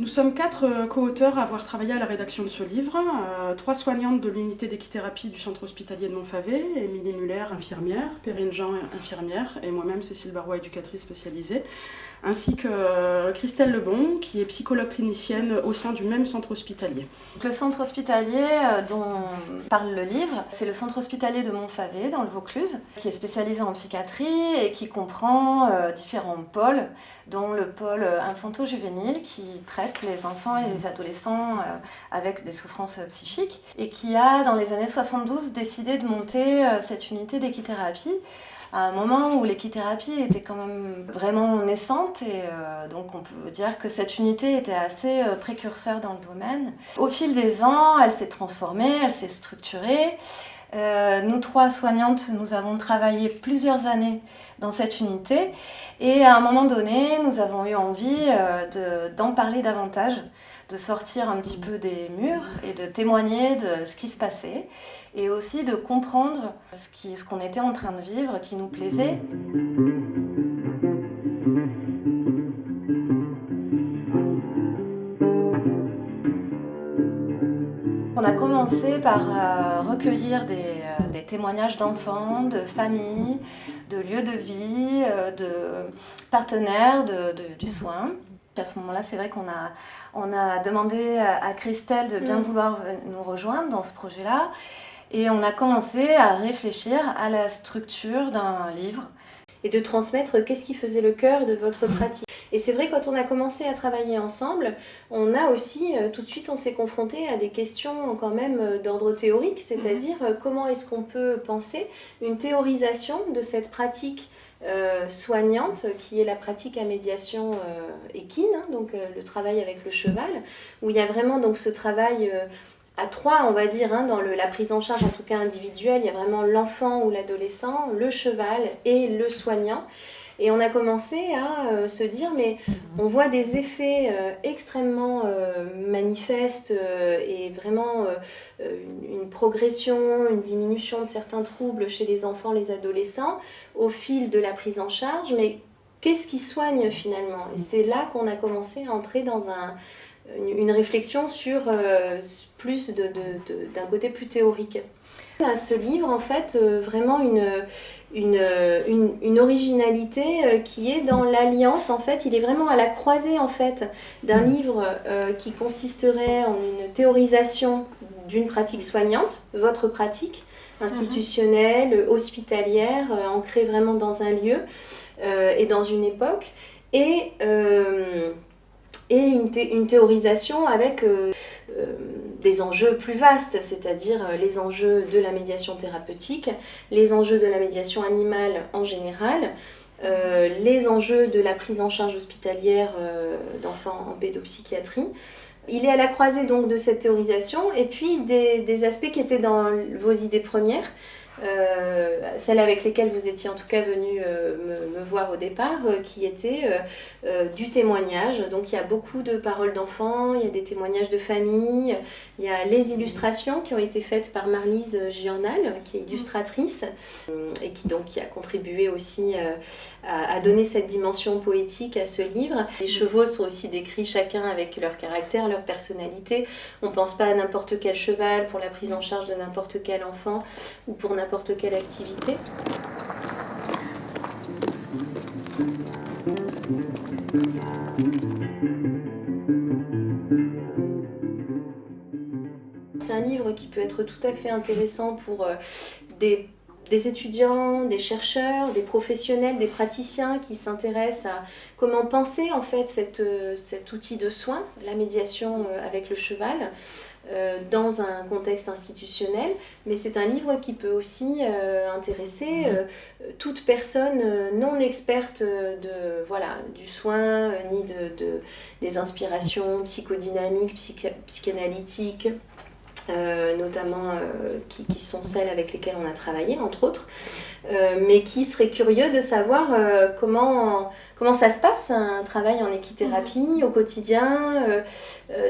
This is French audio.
Nous sommes quatre euh, co-auteurs à avoir travaillé à la rédaction de ce livre. Euh, trois soignantes de l'unité d'équithérapie du centre hospitalier de Montfavet, Émilie Muller, infirmière, Perrine Jean, infirmière, et moi-même, Cécile Barrois, éducatrice spécialisée, ainsi que euh, Christelle Lebon, qui est psychologue clinicienne au sein du même centre hospitalier. Le centre hospitalier dont parle le livre, c'est le centre hospitalier de Montfavet, dans le Vaucluse, qui est spécialisé en psychiatrie et qui comprend différents pôles, dont le pôle infanto-juvénile qui traite les enfants et les adolescents euh, avec des souffrances psychiques et qui a, dans les années 72, décidé de monter euh, cette unité d'équithérapie à un moment où l'équithérapie était quand même vraiment naissante et euh, donc on peut dire que cette unité était assez précurseur dans le domaine. Au fil des ans, elle s'est transformée, elle s'est structurée euh, nous trois soignantes, nous avons travaillé plusieurs années dans cette unité et à un moment donné, nous avons eu envie euh, d'en parler davantage, de sortir un petit peu des murs et de témoigner de ce qui se passait et aussi de comprendre ce qu'on était en train de vivre qui nous plaisait. On a commencé par euh, recueillir euh, des, témoignages d'enfants, de familles, de lieux de vie, euh, de partenaires du soin. À ce moment-là, c'est vrai qu'on a, on a demandé à Christelle de bien mm. vouloir nous rejoindre dans ce projet-là. Et on a commencé à réfléchir à la structure d'un livre. Et de transmettre qu'est-ce qui faisait le cœur de votre pratique? Et c'est vrai, quand on a commencé à travailler ensemble, on a aussi, euh, tout de suite, on s'est confronté à des questions quand même euh, d'ordre théorique, c'est-à-dire euh, comment est-ce qu'on peut penser une théorisation de cette pratique soignante qui est la pratique à médiation équine, hein, donc le travail avec le cheval, où il y a vraiment donc ce travail à trois, on va dire, hein, dans la prise en charge en tout cas individuelle, il y a vraiment l'enfant ou l'adolescent, le cheval et le soignant. Et on a commencé à euh, se dire, mais on voit des effets euh, extrêmement euh, manifestes et vraiment une, progression, une diminution de certains troubles chez les enfants, les adolescents au fil de la prise en charge. Mais qu'est-ce qui soigne finalement? Et c'est là qu'on a commencé à entrer dans un, une, réflexion sur plus d'un côté plus théorique. À ce livre, en fait, vraiment une, une, une, originalité euh, qui est dans l'alliance, en fait, il est vraiment à la croisée, en fait, d'un livre euh, qui consisterait en une théorisation d'une pratique soignante, votre pratique, institutionnelle, hospitalière, euh, ancrée vraiment dans un lieu et dans une époque, et, et une, une, théorisation avec des enjeux plus vastes, c'est-à-dire euh, les enjeux de la médiation thérapeutique, les enjeux de la médiation animale en général, euh, les enjeux de la prise en charge hospitalière euh, d'enfants en pédopsychiatrie. Il est à la croisée donc de cette théorisation et puis des, aspects qui étaient dans vos idées premières, euh, celles avec lesquelles vous étiez en tout cas venu euh, me, voir au départ, euh, qui étaient du témoignage. Donc il y a beaucoup de paroles d'enfants, il y a des témoignages de famille, il y a les illustrations qui ont été faites par Marlise Giornal, qui est illustratrice, et qui donc qui a contribué aussi à, donner cette dimension poétique à ce livre. Les chevaux sont aussi décrits chacun avec leur caractère, leur personnalité. On ne pense pas à n'importe quel cheval pour la prise en charge de n'importe quel enfant ou pour n'importe n'importe quelle activité. C'est un livre qui peut être tout à fait intéressant pour euh, des étudiants, des chercheurs, des professionnels, des praticiens qui s'intéressent à comment penser en fait euh, cet outil de soin, la médiation euh, avec le cheval, dans un contexte institutionnel, mais c'est un livre qui peut aussi intéresser toute personne non experte de, voilà, du soin, ni de, de, des inspirations psychodynamiques, psychanalytiques, euh, notamment euh, qui, qui, sont celles avec lesquelles on a travaillé, entre autres, euh, mais qui seraient curieux de savoir comment, comment ça se passe, un travail en équithérapie au quotidien,